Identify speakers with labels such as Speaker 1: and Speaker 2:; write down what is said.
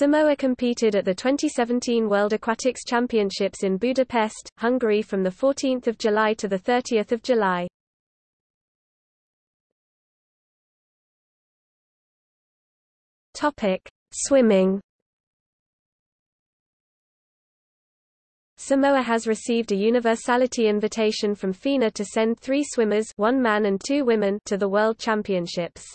Speaker 1: Samoa competed at the 2017 World Aquatics Championships in Budapest, Hungary from 14 July to 30 July. Swimming Samoa has received a universality invitation from FINA to send three swimmers one man and two women to the World Championships.